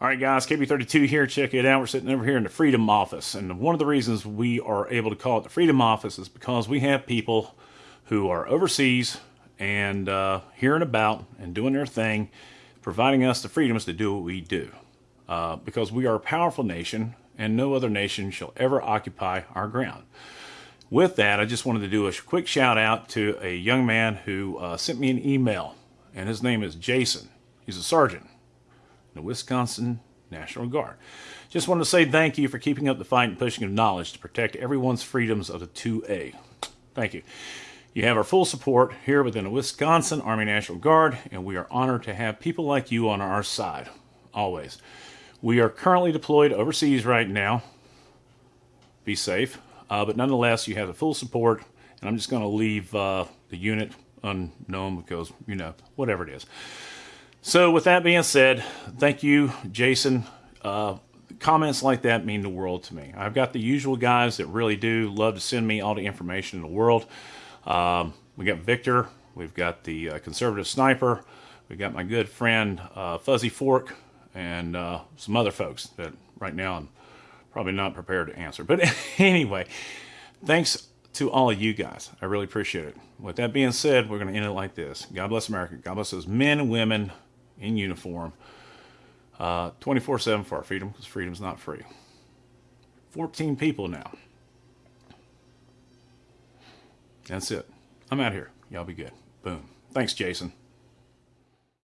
All right, guys, KB32 here. Check it out. We're sitting over here in the Freedom Office. And one of the reasons we are able to call it the Freedom Office is because we have people who are overseas and uh, here and about and doing their thing, providing us the freedoms to do what we do. Uh, because we are a powerful nation and no other nation shall ever occupy our ground. With that, I just wanted to do a quick shout out to a young man who uh, sent me an email, and his name is Jason. He's a sergeant the Wisconsin National Guard. Just wanted to say thank you for keeping up the fight and pushing of knowledge to protect everyone's freedoms of the 2A. Thank you. You have our full support here within the Wisconsin Army National Guard, and we are honored to have people like you on our side, always. We are currently deployed overseas right now. Be safe. Uh, but nonetheless, you have the full support, and I'm just going to leave uh, the unit unknown because, you know, whatever it is. So, with that being said, thank you, Jason. Uh, comments like that mean the world to me. I've got the usual guys that really do love to send me all the information in the world. Um, we got Victor, we've got the uh, conservative sniper, we've got my good friend uh, Fuzzy Fork, and uh, some other folks that right now I'm probably not prepared to answer. But anyway, thanks to all of you guys. I really appreciate it. With that being said, we're going to end it like this God bless America. God bless those men and women in uniform, uh, 24 7 for our freedom, because freedom's not free. 14 people now. That's it. I'm out here. Y'all be good. Boom. Thanks, Jason.